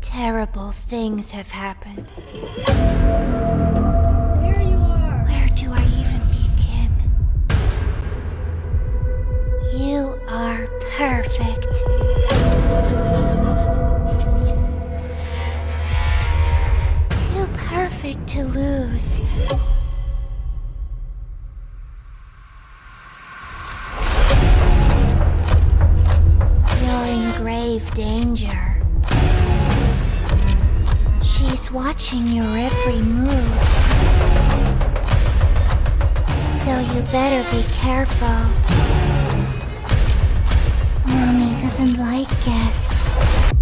Terrible things have happened. There you are. Where do I even begin? You are perfect. To lose. You're in grave danger. She's watching your every move. So you better be careful. Mommy doesn't like guests.